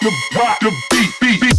the rock the beat beat beat.